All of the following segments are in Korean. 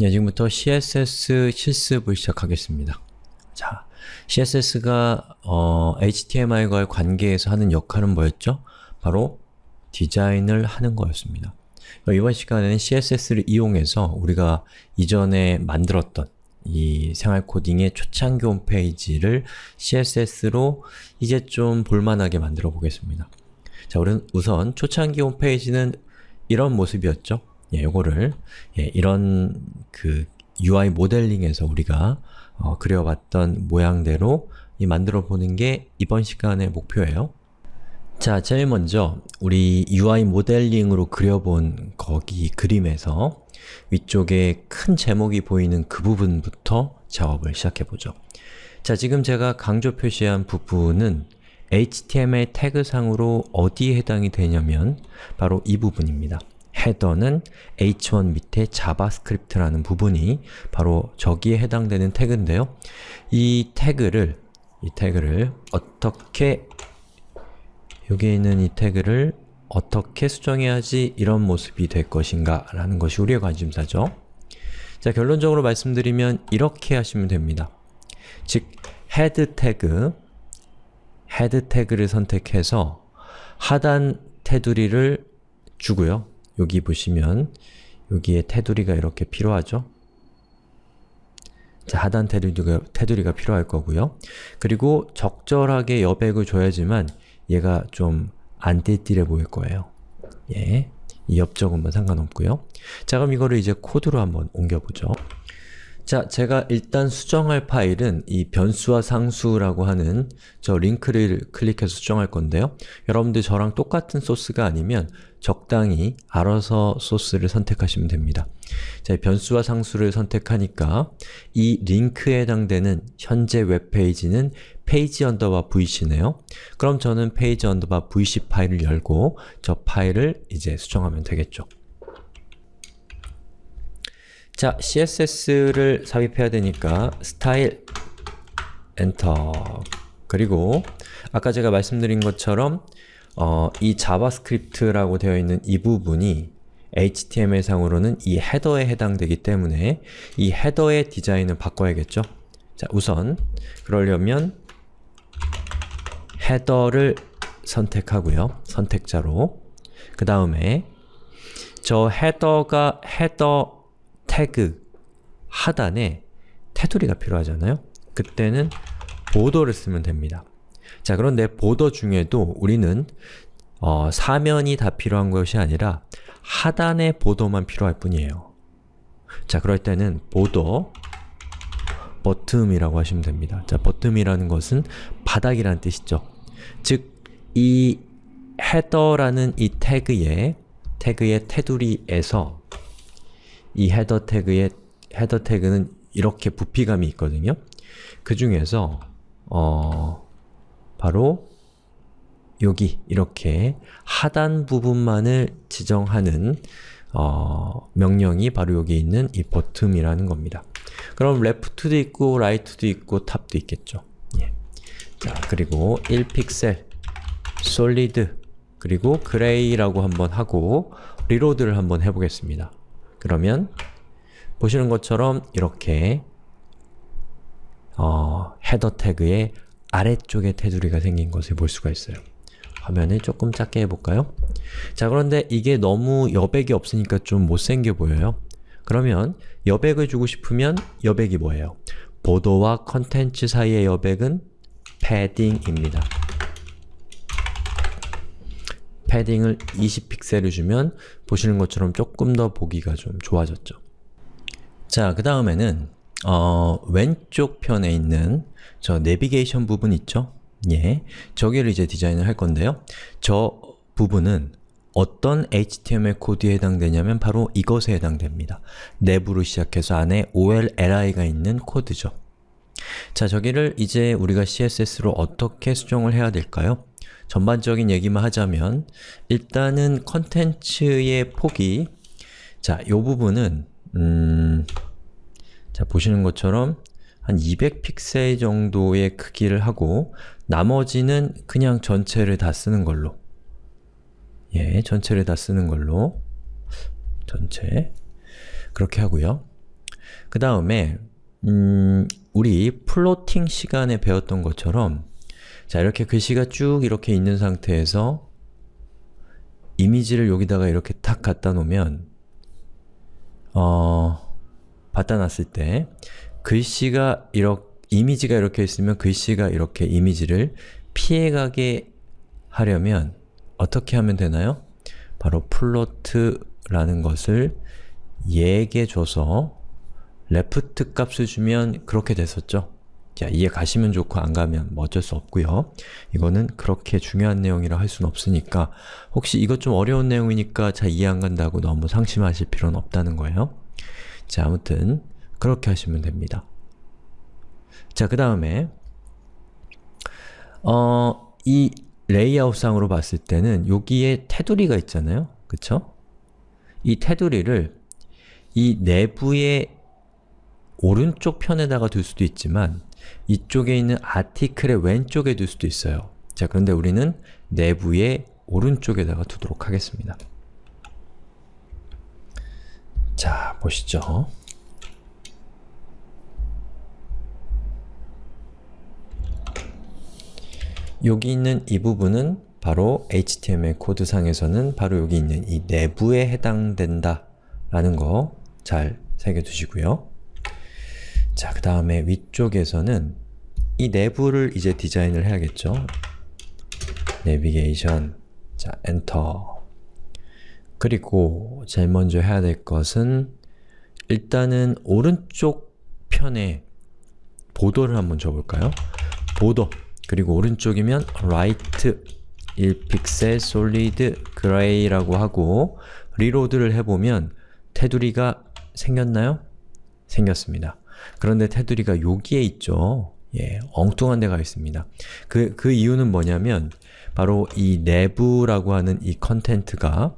네, 지금부터 CSS 실습을 시작하겠습니다. 자, CSS가 어, HTML과의 관계에서 하는 역할은 뭐였죠? 바로 디자인을 하는 거였습니다. 이번 시간에는 CSS를 이용해서 우리가 이전에 만들었던 이 생활 코딩의 초창기 홈페이지를 CSS로 이제 좀 볼만하게 만들어 보겠습니다. 자, 우선 초창기 홈페이지는 이런 모습이었죠. 예, 요거를 예, 이런 그 UI 모델링에서 우리가 어, 그려봤던 모양대로 만들어 보는 게 이번 시간의 목표예요. 자, 제일 먼저 우리 UI 모델링으로 그려본 거기 그림에서 위쪽에 큰 제목이 보이는 그 부분부터 작업을 시작해보죠. 자, 지금 제가 강조 표시한 부분은 HTML 태그상으로 어디에 해당이 되냐면 바로 이 부분입니다. header는 h1 밑에 JavaScript라는 부분이 바로 저기에 해당되는 태그인데요. 이 태그를 이 태그를 어떻게 여기에 있는 이 태그를 어떻게 수정해야지 이런 모습이 될 것인가 라는 것이 우리의 관심사죠. 자, 결론적으로 말씀드리면 이렇게 하시면 됩니다. 즉, head 태그, head 태그를 선택해서 하단 테두리를 주고요. 여기 보시면 여기에 테두리가 이렇게 필요하죠? 자, 하단 테두리가, 테두리가 필요할 거고요. 그리고 적절하게 여백을 줘야지만 얘가 좀 안 띠띠해 보일 거예요. 예, 이 여백은 뭐 상관없고요. 자, 그럼 이거를 이제 코드로 한번 옮겨보죠. 자, 제가 일단 수정할 파일은 이 변수와 상수라고 하는 저 링크를 클릭해서 수정할 건데요. 여러분들 저랑 똑같은 소스가 아니면 적당히 알아서 소스를 선택하시면 됩니다. 자, 변수와 상수를 선택하니까 이 링크에 해당되는 현재 웹페이지는 페이지 언더바 vc네요. 그럼 저는 페이지 언더바 vc 파일을 열고 저 파일을 이제 수정하면 되겠죠. 자, CSS를 삽입해야 되니까 스타일 엔터 그리고 아까 제가 말씀드린 것처럼 어, 이 JavaScript라고 되어 있는 이 부분이 HTML상으로는 이 헤더에 해당되기 때문에 이 헤더의 디자인을 바꿔야겠죠? 자, 우선 그러려면 header를 선택하고요. 선택자로 그 다음에 저 헤더가 헤더 태그 하단에 테두리가 필요하잖아요? 그때는 보더를 쓰면 됩니다. 자, 그런데 보더 중에도 우리는 어, 사면이 다 필요한 것이 아니라 하단의 보더만 필요할 뿐이에요. 자, 그럴 때는 보더 bottom이라고 하시면 됩니다. 자, bottom이라는 것은 바닥이라는 뜻이죠. 즉, 이 header라는 이 태그의 태그의 테두리에서 이 헤더 태그의 헤더 태그는 이렇게 부피감이 있거든요. 그 중에서 어, 바로 여기 이렇게 하단 부분만을 지정하는 어, 명령이 바로 여기 있는 이 bottom이라는 겁니다. 그럼 left도 있고 right도 있고 top도 있겠죠. 예. 자, 그리고 1픽셀, solid, 그리고 gray라고 한번 하고 리로드를 한번 해보겠습니다. 그러면 보시는 것처럼 이렇게 어, 헤더 태그의 아래쪽에 테두리가 생긴 것을 볼 수가 있어요. 화면을 조금 작게 해볼까요? 자 그런데 이게 너무 여백이 없으니까 좀 못생겨 보여요. 그러면 여백을 주고 싶으면 여백이 뭐예요? 보도와 컨텐츠 사이의 여백은 패딩입니다. 패딩을 20픽셀을 주면 보시는 것처럼 조금 더 보기가 좀 좋아졌죠. 자, 그 다음에는 어, 왼쪽 편에 있는 저 내비게이션 부분 있죠? 예, 저기를 이제 디자인을 할 건데요. 저 부분은 어떤 HTML 코드에 해당되냐면 바로 이것에 해당됩니다. 내부로 시작해서 안에 OLLI가 있는 코드죠. 자, 저기를 이제 우리가 CSS로 어떻게 수정을 해야 될까요? 전반적인 얘기만 하자면 일단은 컨텐츠의 폭이 자, 요 부분은 음, 자, 보시는 것처럼 한 200픽셀 정도의 크기를 하고 나머지는 그냥 전체를 다 쓰는 걸로. 예, 전체를 다 쓰는 걸로. 전체. 그렇게 하고요. 그 다음에 음, 우리 플로팅 시간에 배웠던 것처럼 자 이렇게 글씨가 쭉 이렇게 있는 상태에서 이미지를 여기다가 이렇게 탁 갖다 놓으면 어, 갖다 놨을 때 글씨가 이렇게 이미지가 이렇게 있으면 글씨가 이렇게 이미지를 피해가게 하려면 어떻게 하면 되나요? 바로 float라는 것을 얘에게 줘서 left 값을 주면 그렇게 됐었죠? 자, 이해 가시면 좋고 안 가면 뭐 어쩔 수 없고요. 이거는 그렇게 중요한 내용이라 할 수는 없으니까 혹시 이것 좀 어려운 내용이니까 잘 이해 안 간다고 너무 상심하실 필요는 없다는 거예요. 자, 아무튼 그렇게 하시면 됩니다. 자, 그 다음에 어, 이 레이아웃상으로 봤을 때는 여기에 테두리가 있잖아요. 그쵸? 이 테두리를 이 내부의 오른쪽 편에다가 둘 수도 있지만 이쪽에 있는 아티클의 왼쪽에 둘 수도 있어요. 자, 그런데 우리는 내부의 오른쪽에다가 두도록 하겠습니다. 자, 보시죠. 여기 있는 이 부분은 바로 HTML 코드상에서는 바로 여기 있는 이 내부에 해당된다 라는 거 잘 새겨두시고요. 자, 그 다음에 위쪽에서는 이 내부를 이제 디자인을 해야겠죠. 내비게이션, 자, 엔터 그리고 제일 먼저 해야 될 것은 일단은 오른쪽 편에 border를 한번 줘볼까요? border 그리고 오른쪽이면 right 1픽셀 solid gray라고 하고 reload를 해보면 테두리가 생겼나요? 생겼습니다. 그런데 테두리가 여기에 있죠. 예, 엉뚱한 데가 있습니다. 그, 그 이유는 뭐냐면 바로 이 내부라고 하는 이 컨텐트가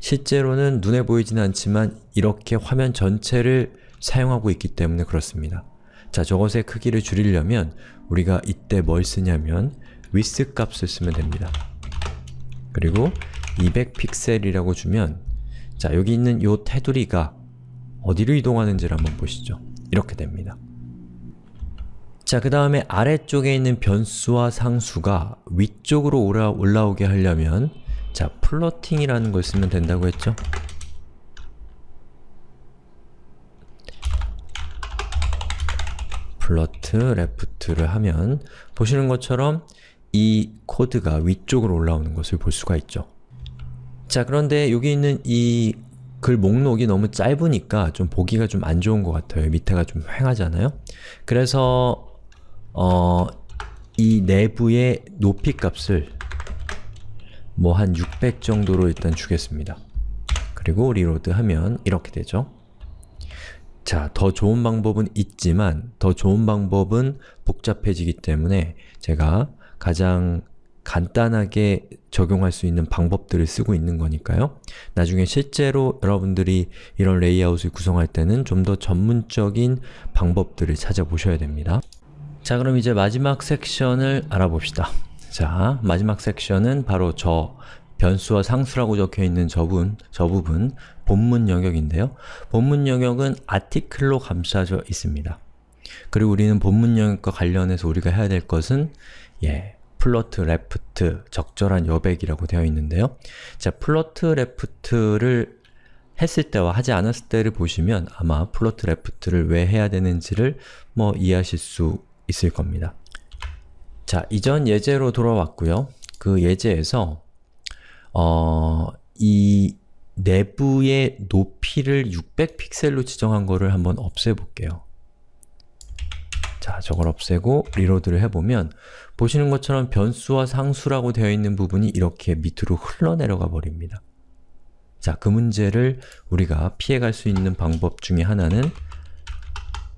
실제로는 눈에 보이지는 않지만 이렇게 화면 전체를 사용하고 있기 때문에 그렇습니다. 자, 저것의 크기를 줄이려면 우리가 이때 뭘 쓰냐면 width 값을 쓰면 됩니다. 그리고 200픽셀이라고 주면 자, 여기 있는 이 테두리가 어디로 이동하는지를 한번 보시죠. 이렇게 됩니다. 자, 그 다음에 아래쪽에 있는 변수와 상수가 위쪽으로 올라, 올라오게 하려면 자, floating이라는 걸 쓰면 된다고 했죠? float, left를 하면 보시는 것처럼 이 코드가 위쪽으로 올라오는 것을 볼 수가 있죠. 자, 그런데 여기 있는 이 글 목록이 너무 짧으니까 좀 보기가 좀 안 좋은 것 같아요. 밑에가 좀 휑하잖아요? 그래서 어, 이 내부의 높이 값을 뭐 한 600 정도로 일단 주겠습니다. 그리고 reload 하면 이렇게 되죠. 자, 더 좋은 방법은 있지만 더 좋은 방법은 복잡해지기 때문에 제가 가장 간단하게 적용할 수 있는 방법들을 쓰고 있는 거니까요. 나중에 실제로 여러분들이 이런 레이아웃을 구성할 때는 좀 더 전문적인 방법들을 찾아보셔야 됩니다. 자, 그럼 이제 마지막 섹션을 알아봅시다. 자, 마지막 섹션은 바로 저 변수와 상수라고 적혀있는 저 부분, 저 부분 본문 영역인데요. 본문 영역은 아티클로 감싸져 있습니다. 그리고 우리는 본문 영역과 관련해서 우리가 해야 될 것은 예, float, left, 적절한 여백이라고 되어 있는데요. 자, float, left를 했을 때와 하지 않았을 때를 보시면 아마 float, left를 왜 해야 되는지를 뭐 이해하실 수 있을 겁니다. 자, 이전 예제로 돌아왔고요. 그 예제에서 어, 이 내부의 높이를 600픽셀로 지정한 거를 한번 없애볼게요. 자, 저걸 없애고 리로드를 해보면 보시는 것처럼 변수와 상수라고 되어 있는 부분이 이렇게 밑으로 흘러내려가 버립니다. 자, 그 문제를 우리가 피해갈 수 있는 방법 중에 하나는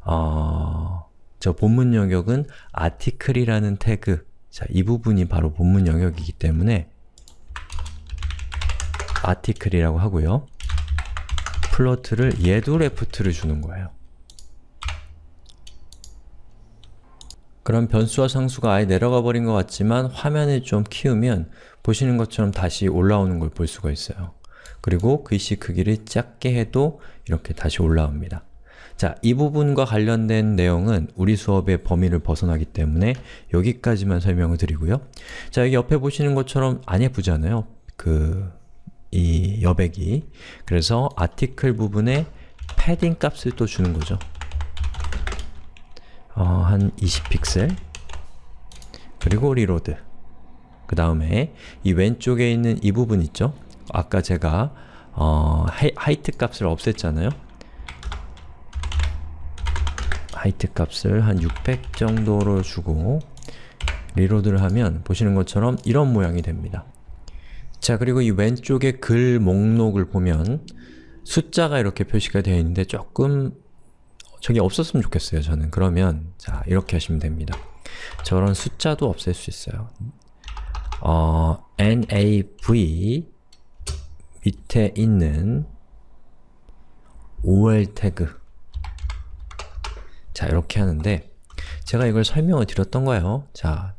어, 저 본문 영역은 article이라는 태그 자, 이 부분이 바로 본문 영역이기 때문에 article이라고 하고요. float를 얘도 left를 주는 거예요. 그럼 변수와 상수가 아예 내려가 버린 것 같지만 화면을 좀 키우면 보시는 것처럼 다시 올라오는 걸 볼 수가 있어요. 그리고 글씨 크기를 작게 해도 이렇게 다시 올라옵니다. 자, 이 부분과 관련된 내용은 우리 수업의 범위를 벗어나기 때문에 여기까지만 설명을 드리고요. 자, 여기 옆에 보시는 것처럼 안 예쁘잖아요. 그, 이 여백이. 그래서 article 부분에 패딩 값을 또 주는 거죠. 어, 한 20픽셀. 그리고 reload. 그 다음에 이 왼쪽에 있는 이 부분 있죠? 아까 제가 어, hei, height 값을 없앴잖아요? height 값을 한 600 정도로 주고 리로드를 하면 보시는 것처럼 이런 모양이 됩니다. 자 그리고 이 왼쪽에 글 목록을 보면 숫자가 이렇게 표시가 되어 있는데 조금 저게 없었으면 좋겠어요 저는. 그러면 자 이렇게 하시면 됩니다. 저런 숫자도 없앨 수 있어요. 어, nav 밑에 있는 ol 태그. 자 이렇게 하는데 제가 이걸 설명을 드렸던 거예요. 자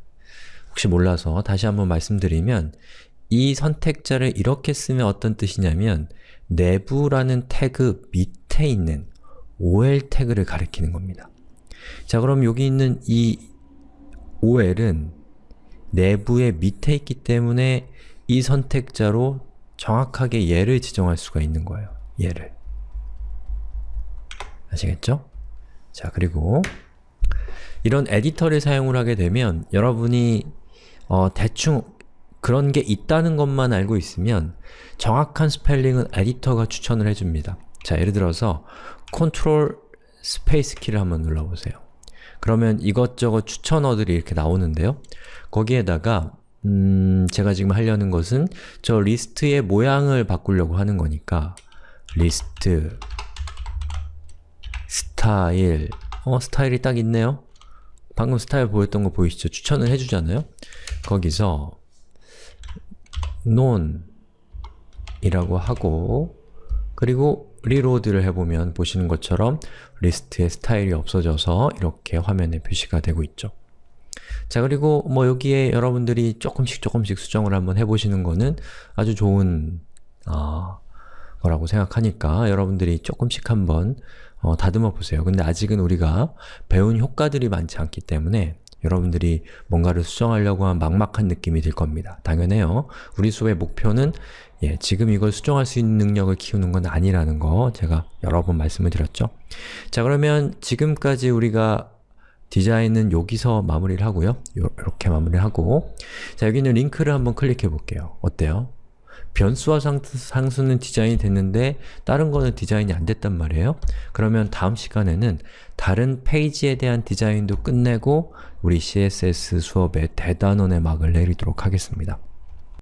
혹시 몰라서 다시 한번 말씀드리면 이 선택자를 이렇게 쓰면 어떤 뜻이냐면 내부라는 태그 밑에 있는 ol 태그를 가리키는 겁니다. 자 그럼 여기 있는 이 ol은 내부의 밑에 있기 때문에 이 선택자로 정확하게 얘를 지정할 수가 있는 거예요. 얘를. 아시겠죠? 자 그리고 이런 에디터를 사용을 하게 되면 여러분이 어, 대충 그런 게 있다는 것만 알고 있으면 정확한 스펠링은 에디터가 추천을 해줍니다. 자, 예를 들어서 control space 키를 한번 눌러보세요. 그러면 이것저것 추천어들이 이렇게 나오는데요. 거기에다가 음, 제가 지금 하려는 것은 저 리스트의 모양을 바꾸려고 하는 거니까 리스트 스타일 어, 스타일이 딱 있네요. 방금 스타일 보였던 거 보이시죠? 추천을 해주잖아요? 거기서 none 이라고 하고 그리고 reload를 해보면 보시는 것처럼 리스트의 스타일이 없어져서 이렇게 화면에 표시가 되고 있죠. 자 그리고 뭐 여기에 여러분들이 조금씩 조금씩 수정을 한번 해보시는 거는 아주 좋은 어, 거라고 생각하니까 여러분들이 조금씩 한번 어, 다듬어 보세요. 근데 아직은 우리가 배운 효과들이 많지 않기 때문에 여러분들이 뭔가를 수정하려고 하면 막막한 느낌이 들 겁니다. 당연해요. 우리 수업의 목표는 예, 지금 이걸 수정할 수 있는 능력을 키우는 건 아니라는 거 제가 여러 번 말씀을 드렸죠. 자 그러면 지금까지 우리가 디자인은 여기서 마무리를 하고요. 이렇게 마무리를 하고 자 여기는 링크를 한번 클릭해 볼게요. 어때요? 변수와 상수, 는 디자인이 됐는데 다른 거는 디자인이 안 됐단 말이에요. 그러면 다음 시간에는 다른 페이지에 대한 디자인도 끝내고 우리 CSS 수업의 대단원의 막을 내리도록 하겠습니다.